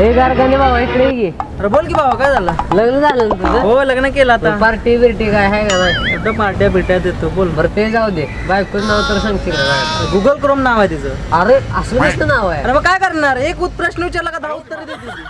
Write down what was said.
हे गारगाने बाबा इकडे ये. की अरे बोल की बाबा काय झालं? लग्न झालं ना तुझं? हो लग्न केलं आता. पार्टी बिर्टी काय आहे का नाही एकदम पार्ट्या बिट्या देतो बोल. बरं ते जाऊ दे. बायको नाव तर सांगशील का काय? गुगल क्रोम नाव आहे तिचं. अरे असं नसतं नाव आहे? अरे मग काय करणार? एक उत- प्रश्न विचारला का दहा उत्तर देते ती.